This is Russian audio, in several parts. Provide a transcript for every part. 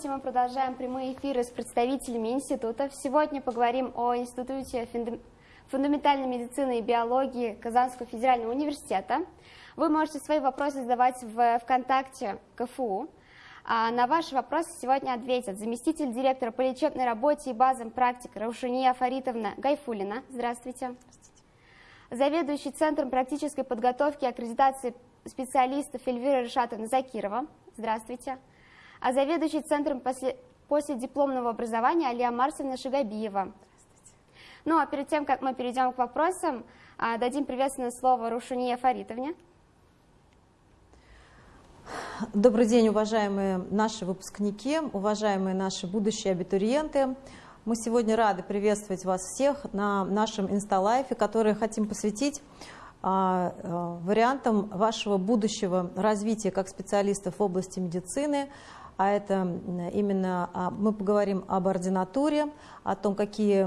Здравствуйте, мы продолжаем прямые эфиры с представителями институтов. Сегодня поговорим о Институте фундаментальной медицины и биологии Казанского федерального университета. Вы можете свои вопросы задавать в ВКонтакте КФУ. А на ваши вопросы сегодня ответят заместитель директора по лечебной работе и базам практик Раушания Фаритовна Гайфулина. Здравствуйте. Здравствуйте. Заведующий Центром практической подготовки и аккредитации специалистов Эльвира Решатовна Закирова. Здравствуйте. А заведующий Центром после, после дипломного образования Алия Марсовна Шигабиева. Ну а перед тем, как мы перейдем к вопросам, а, дадим приветственное слово Рушуния Фаритовне. Добрый день, уважаемые наши выпускники, уважаемые наши будущие абитуриенты. Мы сегодня рады приветствовать вас всех на нашем инсталайфе, который хотим посвятить а, а, вариантам вашего будущего развития как специалистов в области медицины, а это именно мы поговорим об ординатуре, о том, какие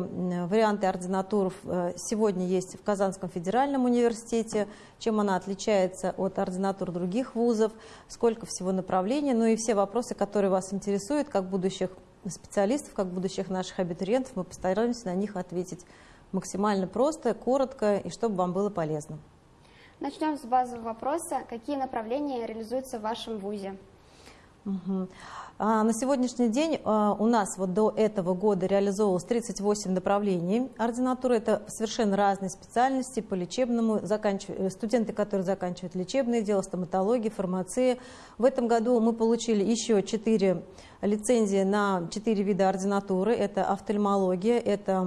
варианты ординатур э, сегодня есть в Казанском федеральном университете, чем она отличается от ординатур других вузов, сколько всего направлений, ну и все вопросы, которые вас интересуют, как будущих специалистов, как будущих наших абитуриентов, мы постараемся на них ответить максимально просто, коротко и чтобы вам было полезно. Начнем с базового вопроса. Какие направления реализуются в вашем ВУЗе? Угу. А на сегодняшний день а, у нас вот до этого года реализовывалось 38 направлений ординатуры. Это совершенно разные специальности по лечебному, э, студенты, которые заканчивают лечебные дела, стоматология, фармация. В этом году мы получили еще 4 лицензии на 4 вида ординатуры. Это офтальмология, это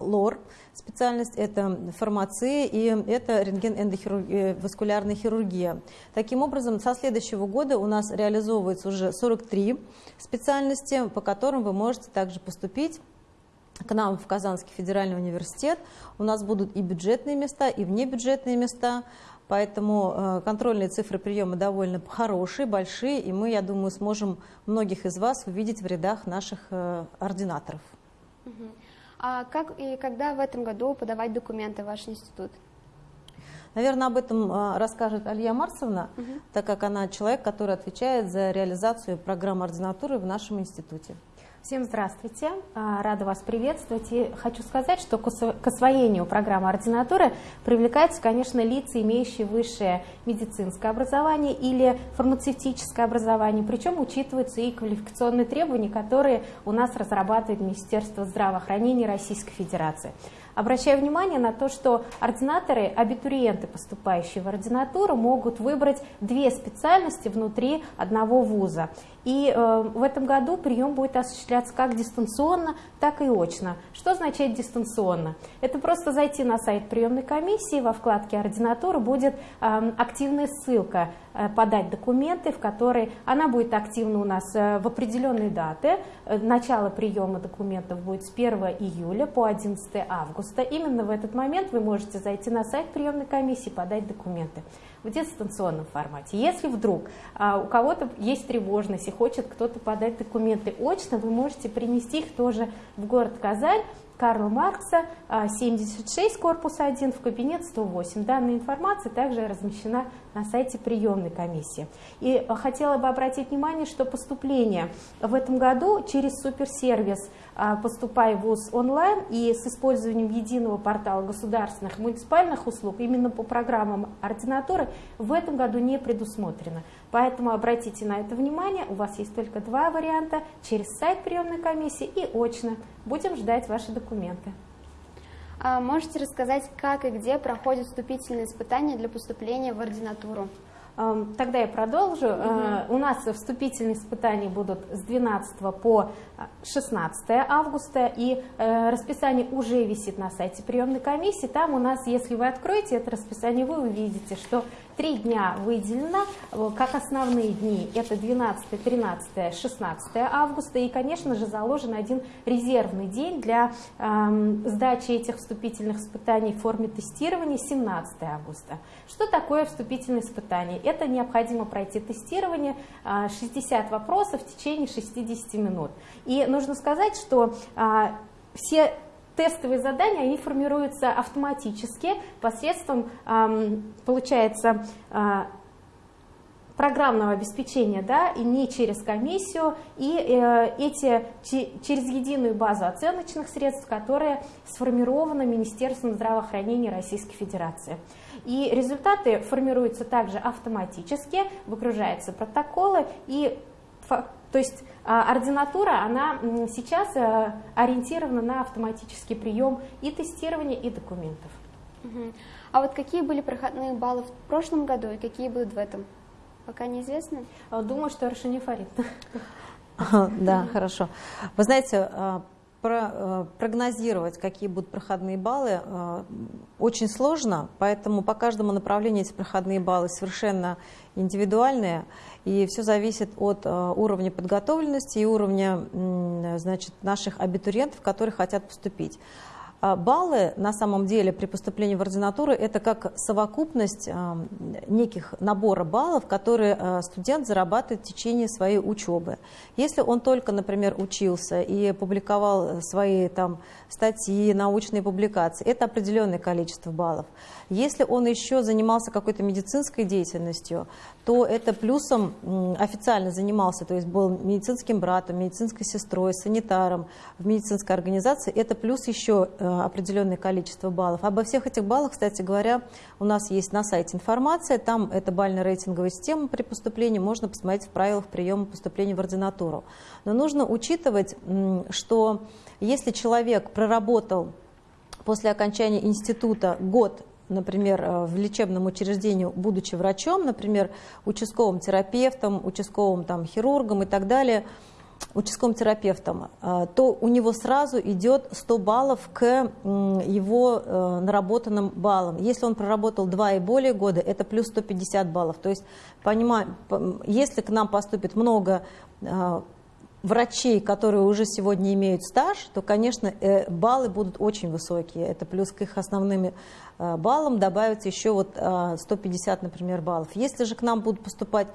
лор, специальность, это фармация и это рентген-эндоваскулярная хирургия. Таким образом, со следующего года у нас реализовывается уже 43 специальности, по которым вы можете также поступить к нам в Казанский федеральный университет. У нас будут и бюджетные места, и внебюджетные места, поэтому э, контрольные цифры приема довольно хорошие, большие, и мы, я думаю, сможем многих из вас увидеть в рядах наших э, ординаторов. А как и когда в этом году подавать документы в ваш институт? Наверное, об этом а, расскажет Алия Марсовна, угу. так как она человек, который отвечает за реализацию программы ординатуры в нашем институте. Всем здравствуйте, а, рада вас приветствовать. И хочу сказать, что к освоению программы ординатуры привлекаются, конечно, лица, имеющие высшее медицинское образование или фармацевтическое образование, причем учитываются и квалификационные требования, которые у нас разрабатывает Министерство здравоохранения Российской Федерации. Обращаю внимание на то, что ординаторы, абитуриенты, поступающие в ординатуру, могут выбрать две специальности внутри одного вуза. И э, в этом году прием будет осуществляться как дистанционно, так и очно. Что означает дистанционно? Это просто зайти на сайт приемной комиссии, во вкладке «Ординатура» будет э, активная ссылка э, «Подать документы», в которой она будет активна у нас э, в определенные даты. Начало приема документов будет с 1 июля по 11 августа. Именно в этот момент вы можете зайти на сайт приемной комиссии, подать документы в дистанционном формате. Если вдруг а, у кого-то есть тревожность и хочет кто-то подать документы очно, вы можете принести их тоже в город Казань, Карла Маркса, 76, а, корпус 1, в кабинет 108. Данная информация также размещена на сайте приемной комиссии. И хотела бы обратить внимание, что поступление в этом году через суперсервис а, «Поступай в ВУЗ онлайн» и с использованием единого портала государственных муниципальных услуг именно по программам ординатуры в этом году не предусмотрено. Поэтому обратите на это внимание, у вас есть только два варианта, через сайт приемной комиссии и очно. Будем ждать ваши документы. А можете рассказать, как и где проходят вступительные испытания для поступления в ординатуру? Тогда я продолжу. Угу. У нас вступительные испытания будут с 12 по 16 августа, и э, расписание уже висит на сайте приемной комиссии. Там у нас, если вы откроете это расписание, вы увидите, что Три дня выделено э, как основные дни. Это 12, 13, 16 августа. И, конечно же, заложен один резервный день для э, сдачи этих вступительных испытаний в форме тестирования 17 августа. Что такое вступительное испытание? Это необходимо пройти тестирование 60 э, вопросов в течение 60 минут. И нужно сказать, что э, все тестовые задания, они формируются автоматически посредством, получается, а, программного обеспечения, да, и не через комиссию, и э, эти через единую базу оценочных средств, которая сформирована Министерством здравоохранения Российской Федерации. И результаты формируются также автоматически, выгружаются протоколы, и то есть а, ординатура, она сейчас э, ориентирована на автоматический прием и тестирования, и документов. А вот какие были проходные баллы в прошлом году и какие будут в этом? Пока неизвестно? А, думаю, что Аршинифарит. Да, хорошо. Вы знаете, про, прогнозировать, какие будут проходные баллы, очень сложно, поэтому по каждому направлению эти проходные баллы совершенно индивидуальные, и все зависит от уровня подготовленности и уровня значит, наших абитуриентов, которые хотят поступить. А баллы на самом деле при поступлении в ординатуру это как совокупность а, неких набора баллов, которые а, студент зарабатывает в течение своей учебы. Если он только, например, учился и публиковал свои там, статьи, научные публикации, это определенное количество баллов. Если он еще занимался какой-то медицинской деятельностью, то это плюсом официально занимался, то есть был медицинским братом, медицинской сестрой, санитаром в медицинской организации, это плюс еще э, определенное количество баллов. Обо всех этих баллах, кстати говоря, у нас есть на сайте информация, там это бально-рейтинговая система при поступлении, можно посмотреть в правилах приема поступления в ординатуру. Но нужно учитывать, что если человек проработал после окончания института год например, э, в лечебном учреждении, будучи врачом, например, участковым терапевтом, участковым там, хирургом и так далее, участковым терапевтом, э, то у него сразу идет 100 баллов к его э, наработанным баллам. Если он проработал 2 и более года, это плюс 150 баллов. То есть, понимаю, если к нам поступит много врачей, которые уже сегодня имеют стаж, то, конечно, баллы будут очень высокие. Это плюс к их основным Э, баллам добавится еще вот 150, э, например, баллов. Если же к нам будут поступать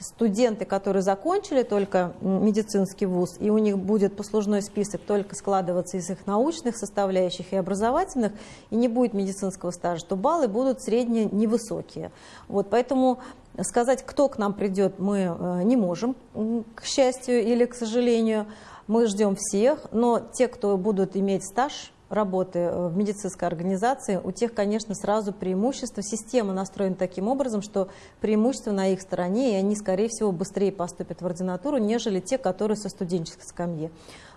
студенты, которые закончили только медицинский вуз, и у них будет послужной список только складываться из их научных составляющих и образовательных, и не будет медицинского стажа, то баллы будут средние невысокие. Вот, поэтому сказать, кто к нам придет, мы э, не можем, к счастью или к сожалению. Мы ждем всех, но те, кто будут иметь стаж, работы э, в медицинской организации, у тех, конечно, сразу преимущество. Система настроена таким образом, что преимущество на их стороне, и они, скорее всего, быстрее поступят в ординатуру, нежели те, которые со студенческой скамьи.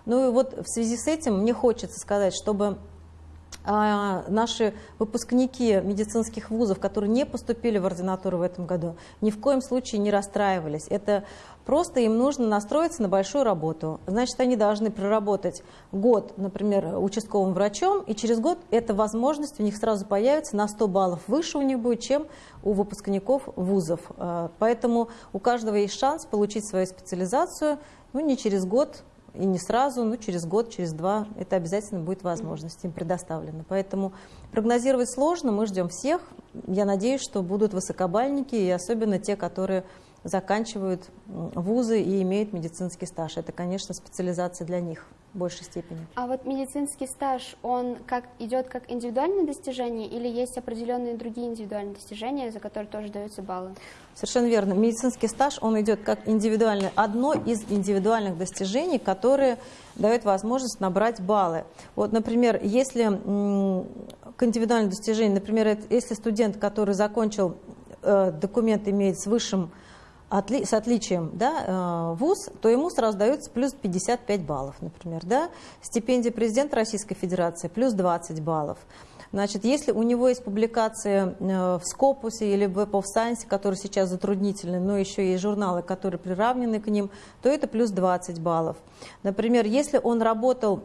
Ну и вот в связи с этим мне хочется сказать, чтобы наши выпускники медицинских вузов, которые не поступили в ординатуру в этом году, ни в коем случае не расстраивались. Это просто им нужно настроиться на большую работу. Значит, они должны проработать год, например, участковым врачом, и через год эта возможность у них сразу появится на 100 баллов выше у них будет, чем у выпускников вузов. А, поэтому у каждого есть шанс получить свою специализацию, ну, не через год, и не сразу, но через год, через два это обязательно будет возможность им предоставлена. Поэтому прогнозировать сложно, мы ждем всех. Я надеюсь, что будут высокобальники и особенно те, которые заканчивают вузы и имеют медицинский стаж. Это, конечно, специализация для них в большей степени. А вот медицинский стаж, он как идет как индивидуальное достижение или есть определенные другие индивидуальные достижения, за которые тоже даются баллы? Совершенно верно. Медицинский стаж, он идет как индивидуальный, одно из индивидуальных достижений, которые дают возможность набрать баллы. Вот, например, если к индивидуальным достижениям, например, если студент, который закончил э, документ, имеет с высшим с отличием да, э, вуз, то ему сразу дается плюс 55 баллов, например. Да? Стипендия президента Российской Федерации плюс 20 баллов. Значит, если у него есть публикации э, в Скопусе или в Web of Science, которые сейчас затруднительны, но еще есть журналы, которые приравнены к ним, то это плюс 20 баллов. Например, если он работал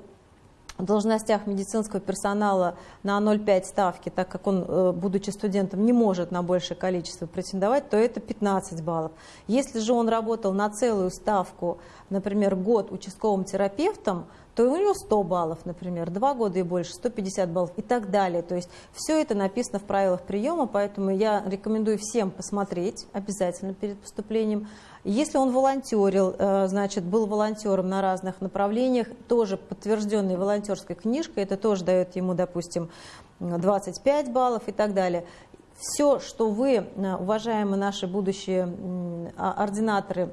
должностях медицинского персонала на 0,5 ставки, так как он, э, будучи студентом, не может на большее количество претендовать, то это 15 баллов. Если же он работал на целую ставку, например, год участковым терапевтом, то у него 100 баллов, например, 2 года и больше, 150 баллов и так далее. То есть все это написано в правилах приема, поэтому я рекомендую всем посмотреть обязательно перед поступлением. Если он волонтерил, э, значит, был волонтером на разных направлениях, тоже подтвержденной волонтерской книжкой, это тоже дает ему, допустим, 25 баллов и так далее. все, что вы, уважаемые наши будущие ординаторы, а,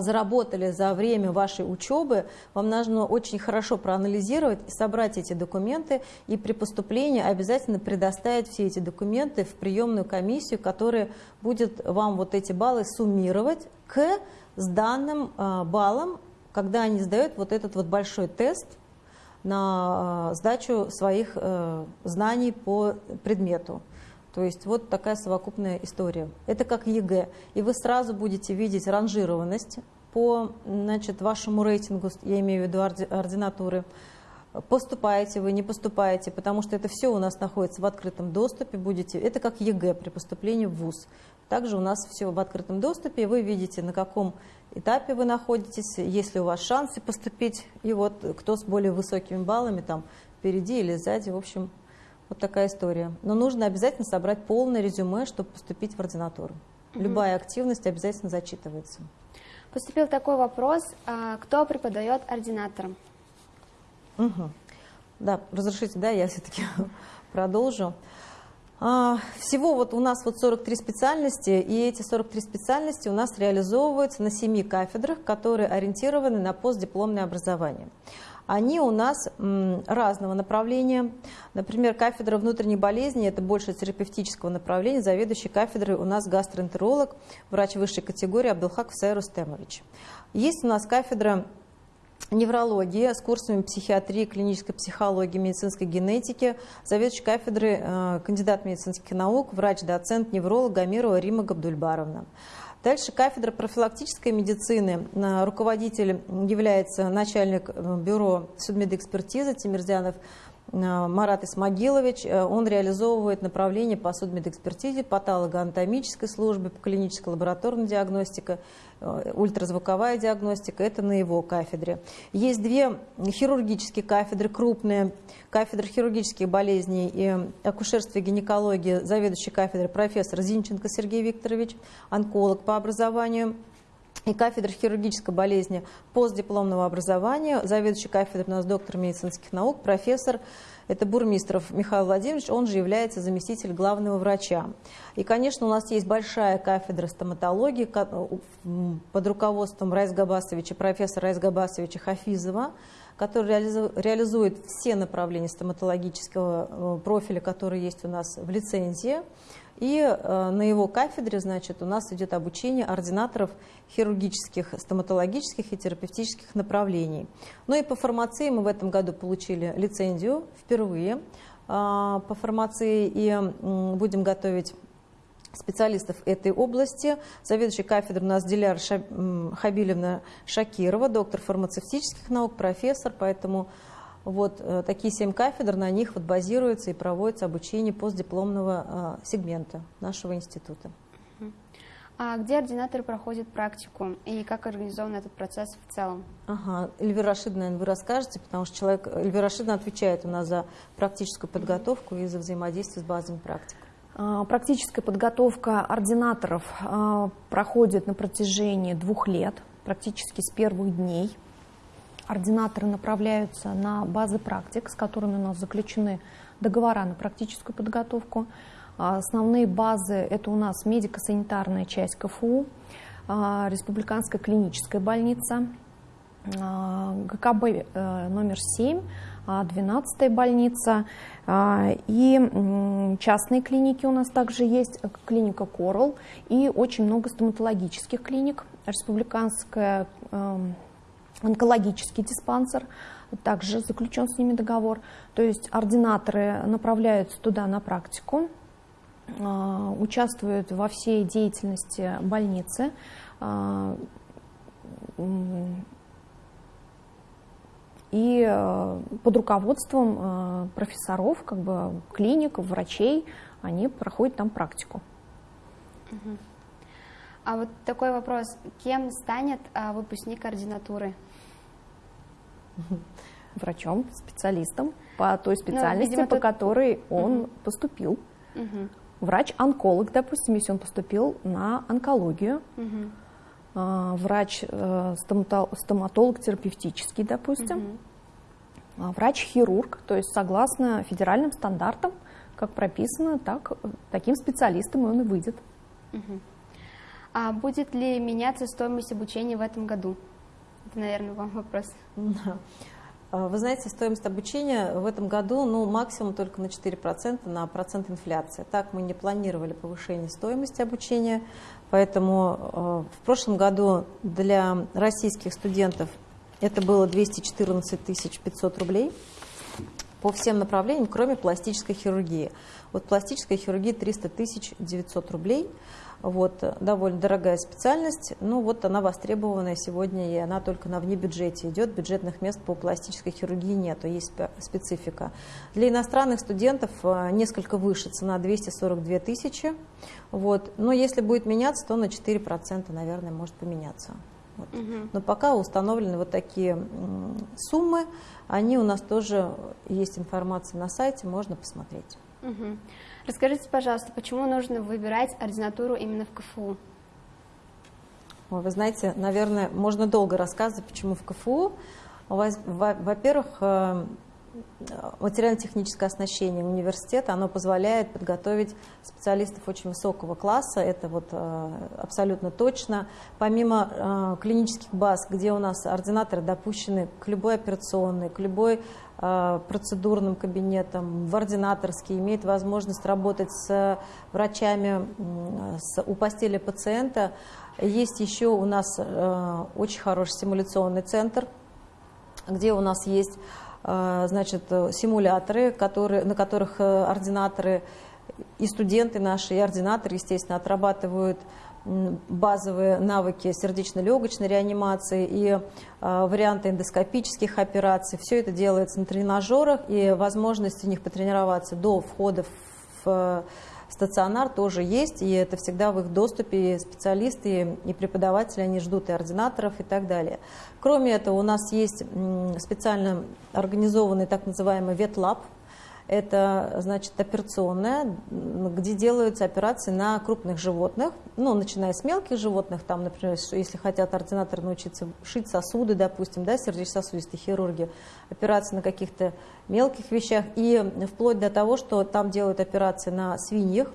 заработали за время вашей учебы, вам нужно очень хорошо проанализировать и собрать эти документы, и при поступлении обязательно предоставить все эти документы в приемную комиссию, которая будет вам вот эти баллы суммировать к сданным а, баллам, когда они сдают вот этот вот большой тест на а, сдачу своих э, знаний по предмету. То есть вот такая совокупная история. Это как ЕГЭ. И вы сразу будете видеть ранжированность по значит, вашему рейтингу, я имею в виду ординатуры. Поступаете вы, не поступаете, потому что это все у нас находится в открытом доступе. Будете, это как ЕГЭ при поступлении в ВУЗ. Также у нас все в открытом доступе. Вы видите, на каком этапе вы находитесь, есть ли у вас шансы поступить. И вот кто с более высокими баллами, там впереди или сзади, в общем, вот такая история. Но нужно обязательно собрать полное резюме, чтобы поступить в ординатуру. Любая активность обязательно зачитывается. Поступил такой вопрос, а, кто преподает ординаторам? Угу. Да, разрешите, да, я все-таки продолжу. А, всего вот у нас вот 43 специальности, и эти 43 специальности у нас реализовываются на 7 кафедрах, которые ориентированы на постдипломное образование они у нас разного направления. Например, кафедра внутренней болезни – это больше терапевтического направления. Заведующий кафедрой у нас гастроэнтеролог, врач высшей категории Абдулхак Сай Рустемович. Есть у нас кафедра неврологии с курсами психиатрии, клинической психологии, медицинской генетики, заведующий кафедры, э, кандидат медицинских наук, врач-доцент, невролог Гамирова Рима Габдульбаровна. Дальше кафедра профилактической медицины. Руководитель является начальник э, бюро судмедэкспертизы Тимирзянов э, Марат Исмагилович. Э, он реализовывает направление по судмедэкспертизе, патологоанатомической службе, по клинической лабораторной диагностике Э, ультразвуковая диагностика, это на его кафедре. Есть две хирургические кафедры, крупные, кафедра хирургических болезней и акушерства и гинекологии, заведующий кафедрой профессор Зинченко Сергей Викторович, онколог по образованию, и кафедра хирургической болезни постдипломного образования, заведующий кафедрой у нас доктор медицинских наук, профессор это Бурмистров Михаил Владимирович, он же является заместитель главного врача. И, конечно, у нас есть большая кафедра стоматологии под руководством Райс Габасовича, профессора Райс Габасовича Хафизова, который реализует все направления стоматологического э, профиля, которые есть у нас в лицензии. И э, на его кафедре, значит, у нас идет обучение ординаторов хирургических, стоматологических и терапевтических направлений. Ну и по фармации мы в этом году получили лицензию впервые а, по фармации и будем готовить специалистов этой области. Заведующий кафедрой у нас Диляр Хабилевна Шакирова, доктор фармацевтических наук, профессор, поэтому вот э, такие семь кафедр, на них вот базируется и проводится обучение постдипломного э, сегмента нашего института. А где ординаторы проходят практику и как организован этот процесс в целом? Ага, Эльвира Рашидовна, наверное, вы расскажете, потому что человек, Эльвира Рашидовна отвечает у нас за практическую подготовку и за взаимодействие с базовым практикой. А, практическая подготовка ординаторов а, проходит на протяжении двух лет, практически с первых дней ординаторы направляются на базы практик, с которыми у нас заключены договора на практическую подготовку. А, основные базы – это у нас медико-санитарная часть КФУ, Республиканская клиническая больница, ГКБ э, номер 7, 12 больница. И частные клиники у нас также есть, клиника Корал и очень много стоматологических клиник, Республиканская эм, онкологический диспансер, также заключен с ними договор. То есть ординаторы направляются туда на практику, а, участвуют во всей деятельности больницы, а, и а, под руководством профессоров, как бы клиник, врачей, они проходят там практику. А вот такой вопрос, кем станет выпускник ординатуры? врачом, специалистом по той ну, специальности, ну, видимо, по тут... которой он угу. поступил. Угу. Врач-онколог, допустим, если он поступил на онкологию. Угу. Врач э, стоматолог терапевтический, допустим. Угу. Врач-хирург, то есть согласно федеральным стандартам, как прописано, так, таким специалистом он и выйдет. Угу. А будет ли меняться стоимость обучения в этом году? Это, наверное, вам вопрос. А, вы знаете, стоимость обучения в этом году ну, максимум только на 4% на процент инфляции. Так мы не планировали повышение стоимости обучения, поэтому э, в прошлом году для российских студентов это было 214 500 рублей по всем направлениям, кроме пластической хирургии. Вот пластическая хирургия 300 900 рублей – вот, довольно дорогая специальность, ну вот она востребованная сегодня, и она только на внебюджете идет, бюджетных мест по пластической хирургии нету, есть специфика. Для иностранных студентов э, несколько выше, цена 242 тысячи, вот, но если будет меняться, то на 4%, наверное, может поменяться. Вот. Угу. Но пока установлены вот такие суммы, они у нас тоже есть информация на сайте, можно посмотреть. Угу. Расскажите, пожалуйста, почему нужно выбирать ординатуру именно в КФУ? Вы знаете, наверное, можно долго рассказывать, почему в КФУ. Во-первых, э, материально-техническое оснащение университета, оно позволяет подготовить специалистов очень высокого класса, это вот э, абсолютно точно. Помимо э, клинических баз, где у нас ординаторы допущены к любой операционной, к любой Э, процедурным кабинетом, в ординаторский, имеет возможность работать с врачами с, у постели пациента. Есть еще у нас очень хороший симуляционный центр, где у нас есть значит, симуляторы, которые, на которых ординаторы и студенты наши, и ординаторы, естественно, отрабатывают базовые навыки сердечно-легочной реанимации и э, варианты эндоскопических операций. Все это делается на тренажерах, и возможность у них потренироваться до входа в э, стационар тоже есть, и это всегда в их доступе и специалисты и преподаватели, они ждут и ординаторов и так далее. Кроме этого, у нас есть специально организованный так называемый ветлаб, это, значит, операционная, где делаются операции на крупных животных, ну, начиная с мелких животных, там, например, если хотят ординаторы научиться шить сосуды, допустим, да, сердечно-сосудистые хирурги, операции на каких-то мелких вещах, и вплоть до того, что там делают операции на свиньях,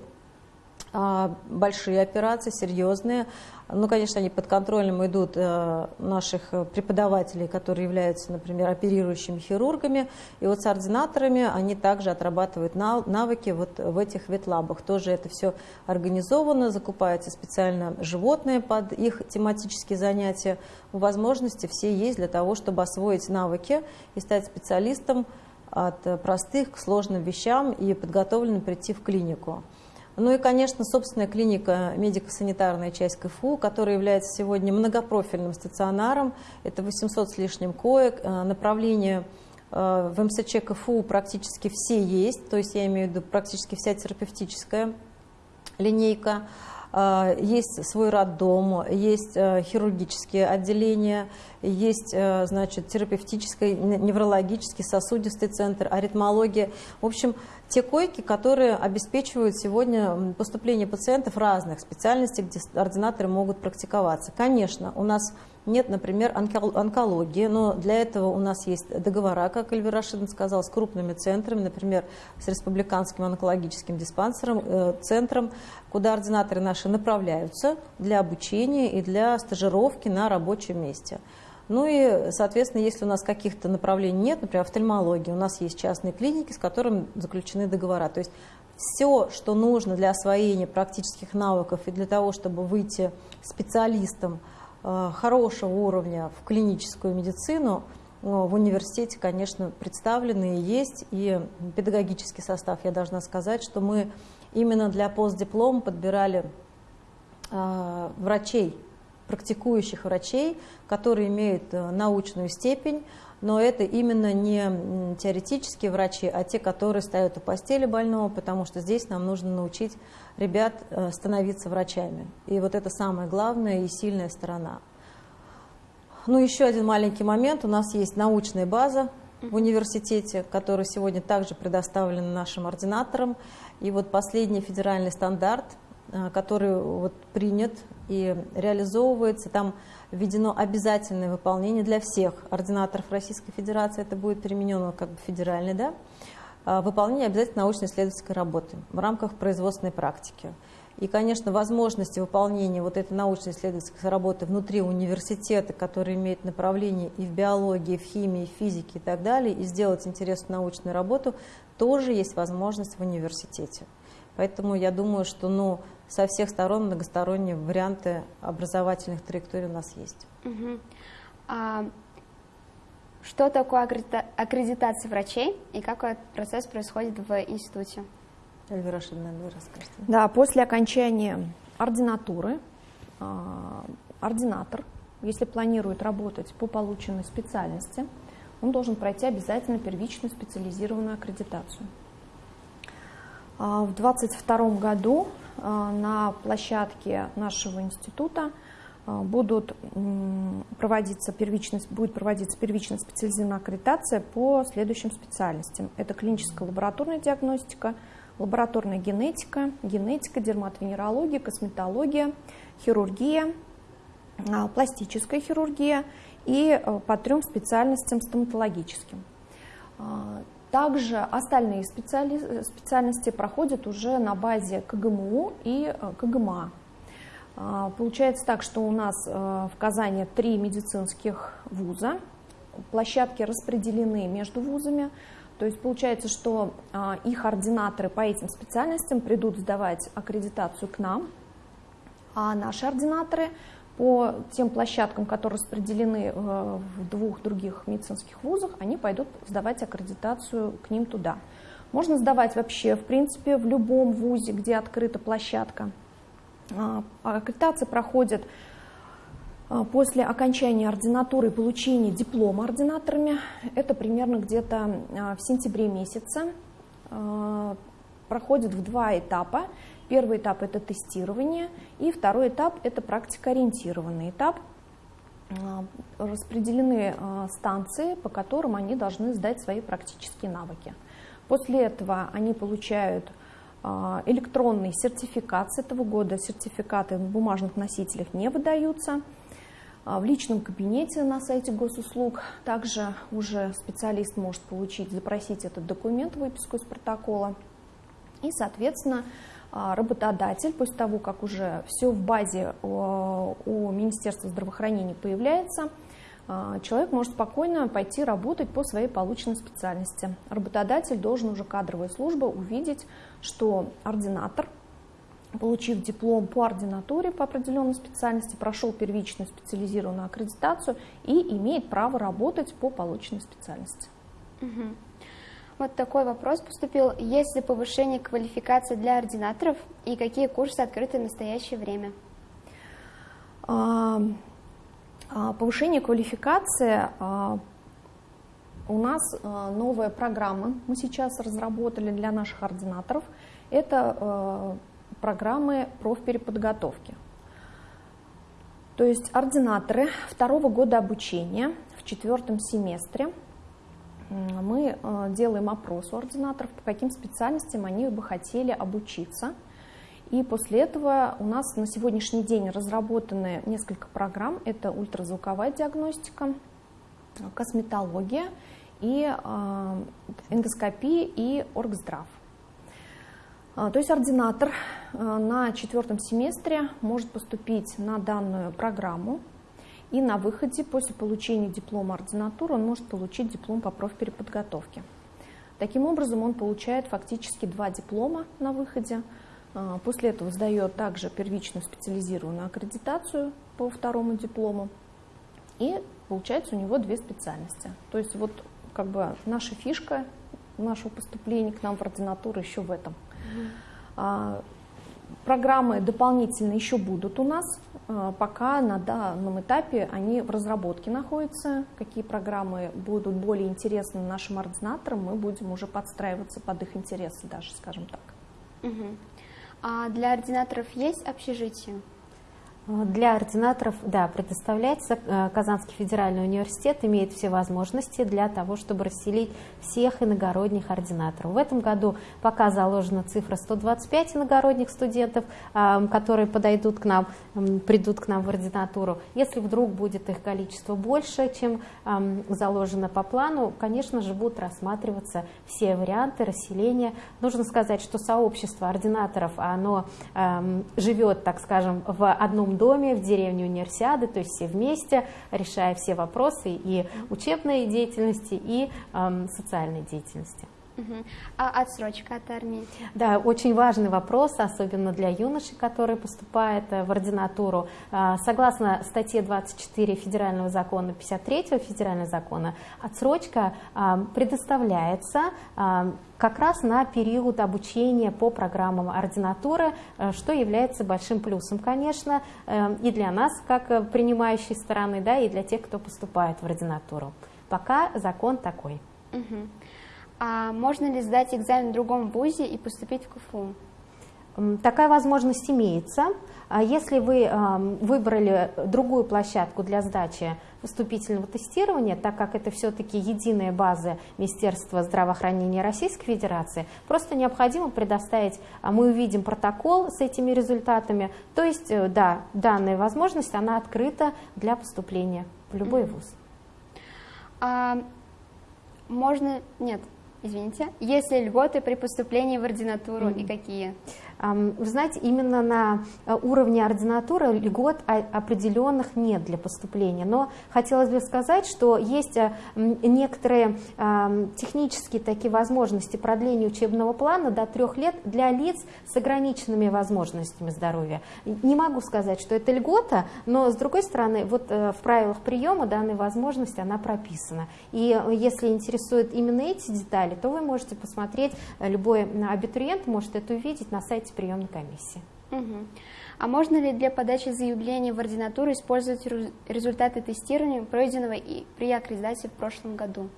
большие операции, серьезные. Ну, конечно, они под контролем идут э, наших преподавателей, которые являются, например, оперирующими хирургами. И вот с ординаторами они также отрабатывают навыки вот в этих ветлабах. Тоже это все организовано, закупаются специально животные под их тематические занятия. Возможности все есть для того, чтобы освоить навыки и стать специалистом от простых к сложным вещам и подготовленным прийти в клинику. Ну и, конечно, собственная клиника медико-санитарная часть КФУ, которая является сегодня многопрофильным стационаром. Это 800 с лишним коек. Э, направление э, в МСЧ КФУ практически все есть, то есть я имею в виду практически вся терапевтическая линейка. Э, есть свой роддом, есть хирургические отделения, есть значит, терапевтический, неврологический, сосудистый центр, аритмология. В общем, те койки, которые обеспечивают сегодня поступление пациентов разных специальностей, где ординаторы могут практиковаться. Конечно, у нас нет, например, онкологии, но для этого у нас есть договора, как Эльвира Рашидовна сказала, с крупными центрами, например, с Республиканским онкологическим диспансером, э, центром, куда ординаторы наши направляются для обучения и для стажировки на рабочем месте. Ну и, соответственно, если у нас каких-то направлений нет, например, офтальмологии, у нас есть частные клиники, с которыми заключены договора. То есть все, что нужно для освоения практических навыков и для того, чтобы выйти специалистом хорошего уровня в клиническую медицину, э, в университете, конечно, представлены и есть, и педагогический состав, я должна сказать, что мы именно для постдиплома подбирали э, врачей, практикующих врачей, которые имеют э, научную степень, но это именно не теоретические врачи, а те, которые стоят у постели больного, потому что здесь нам нужно научить ребят э, становиться врачами. И вот это самая главная и сильная сторона. Ну, еще один маленький момент. У нас есть научная база в университете, которая сегодня также предоставлена нашим ординаторам. И вот последний федеральный стандарт, э, который вот принят и реализовывается. Там введено обязательное выполнение для всех ординаторов Российской Федерации. Это будет применено как бы федеральный, да? выполнение обязательно научно-исследовательской работы в рамках производственной практики. И, конечно, возможности выполнения вот этой научно-исследовательской работы внутри университета, который имеет направление и в биологии, и в химии, и в физике и так далее, и сделать интересную научную работу, тоже есть возможность в университете. Поэтому я думаю, что ну, со всех сторон многосторонние варианты образовательных траекторий у нас есть. Угу. А, что такое аккредитация врачей и как этот процесс происходит в институте? Эльвира Рашидовна, вы расскажете. Да, после окончания ординатуры а, ординатор, если планирует работать по полученной специальности, он должен пройти обязательно первичную специализированную аккредитацию. А, в 2022 году а, на площадке нашего института будут проводиться первичная, будет проводиться первичная специализированная аккредитация по следующим специальностям. Это клиническая лабораторная диагностика – лабораторная генетика, генетика, дерматовенерология, косметология, хирургия, а, пластическая хирургия и э, по трем специальностям стоматологическим. А, также остальные специали... специальности проходят уже на базе КГМУ и э, КГМА. А, получается так, что у нас э, в Казани три медицинских вуза, площадки распределены между вузами, то есть получается, что а, их ординаторы по этим специальностям придут сдавать аккредитацию к нам, а наши ординаторы по тем площадкам, которые распределены э, в двух других медицинских вузах, они пойдут сдавать аккредитацию к ним туда. Можно сдавать вообще, в принципе, в любом вузе, где открыта площадка. А, аккредитация проходит а, после окончания ординатуры и получения диплома ординаторами, это примерно где-то а, в сентябре месяце, а, проходит в два этапа. Первый этап – это тестирование, и второй этап – это практикоориентированный этап. Распределены станции, по которым они должны сдать свои практические навыки. После этого они получают электронный сертификат с этого года. Сертификаты в бумажных носителях не выдаются – а, в личном кабинете на сайте госуслуг также уже специалист может получить, запросить этот документ, выписку из протокола. И, соответственно, а, работодатель, после того, как уже все в базе у Министерства здравоохранения появляется, а, человек может спокойно пойти работать по своей полученной специальности. Работодатель должен уже кадровая служба увидеть, что ординатор получив диплом по ординатуре по определенной специальности, прошел первичную специализированную аккредитацию и имеет право работать по полученной специальности. Угу. Вот такой вопрос поступил. Есть ли повышение квалификации для ординаторов и какие курсы открыты в настоящее время? А, а, повышение квалификации а, у нас новая программа мы сейчас разработали для наших ординаторов. Это программы профпереподготовки. То есть ординаторы второго года обучения в четвертом семестре мы э, делаем опрос у ординаторов, по каким специальностям они бы хотели обучиться. И после этого у нас на сегодняшний день разработаны несколько программ. Это ультразвуковая диагностика, косметология и э, эндоскопия и оргздрав. А, то есть ординатор а, на четвертом семестре может поступить на данную программу, и на выходе после получения диплома ординатуры он может получить диплом по профпереподготовке. Таким образом, он получает фактически два диплома на выходе. А, после этого сдает также первичную специализированную аккредитацию по второму диплому. И получается у него две специальности. То есть вот как бы наша фишка нашего поступления к нам в ординатуру еще в этом. А, программы дополнительно еще будут у нас, а, пока на данном этапе они в разработке находятся. Какие программы будут более интересны нашим ординаторам, мы будем уже подстраиваться под их интересы даже, скажем так. Угу. А для ординаторов есть общежитие? Для ординаторов, да, предоставляется. Э, Казанский федеральный университет имеет все возможности для того, чтобы расселить всех иногородних ординаторов. В этом году пока заложена цифра 125 иногородних студентов, которые подойдут к нам, придут к нам в ординатуру. Если вдруг будет их количество больше, чем заложено по плану, конечно же, будут рассматриваться все варианты расселения. Нужно сказать, что сообщество ординаторов, оно живет, так скажем, в одном доме, в деревне универсиады, то есть все вместе, решая все вопросы и учебной деятельности, и э, социальной деятельности. А отсрочка от армии? Да, очень важный вопрос, особенно для юношей, которые поступают э, в ординатуру. А, согласно статье 24 Федерального закона, 53 Федерального закона, отсрочка а, предоставляется а, как раз на период обучения по программам ординатуры, э, что является большим плюсом, конечно, э, и для нас, как принимающей стороны, да, и для тех, кто поступает в ординатуру. Пока закон такой. Угу. А можно ли сдать экзамен в другом вузе и поступить в КФУ? Такая возможность имеется. А если вы выбрали другую площадку для сдачи вступительного тестирования, так как это все-таки единая база Министерства здравоохранения Российской Федерации, просто необходимо предоставить, а мы увидим протокол с этими результатами, то есть, э, да, данная возможность, она открыта для поступления в любой вуз. А, можно, нет, Извините. Есть ли льготы при поступлении в ординатуру mm -hmm. и какие? Вы знаете, именно на э, уровне ординатуры льгот определенных нет для поступления, но хотелось бы сказать, что есть э, некоторые технические такие возможности продления учебного плана до трех лет для лиц с ограниченными возможностями здоровья. Не могу сказать, что это льгота, но с другой стороны, вот э, в правилах приема данная возможность, она прописана. И если интересуют именно эти детали, то вы можете посмотреть, любой абитуриент может это увидеть на сайте приемной комиссии. Угу. А можно ли для подачи заявления в ординатуру использовать результаты тестирования, пройденного и при аккредитации в прошлом году?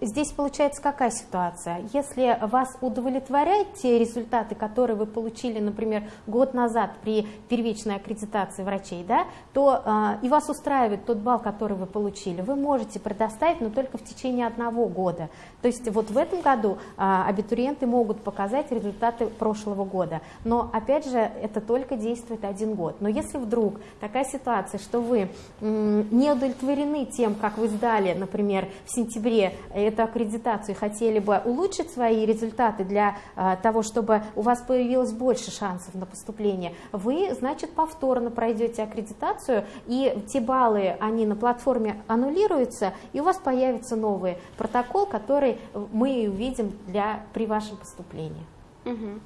Здесь получается какая ситуация? Если вас удовлетворяют те результаты, которые вы получили, например, год назад при первичной аккредитации врачей, да, то э, и вас устраивает тот балл, который вы получили, вы можете предоставить, но только в течение одного года. То есть вот в этом году э, абитуриенты могут показать результаты прошлого года. Но опять же, это только действует один год. Но если вдруг такая ситуация, что вы э, не удовлетворены тем, как вы сдали, например, в сентябре прошли эту аккредитацию хотели бы улучшить свои результаты для а, того, чтобы у вас появилось больше шансов на поступление, вы, значит, повторно пройдете аккредитацию, и те баллы, они на платформе аннулируются, и у вас появится новый протокол, который мы увидим для, при вашем поступлении. Угу.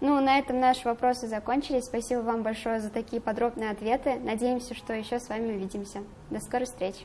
Ну, на этом наши вопросы закончились. Спасибо вам большое за такие подробные ответы. Надеемся, что еще с вами увидимся. До скорой встречи.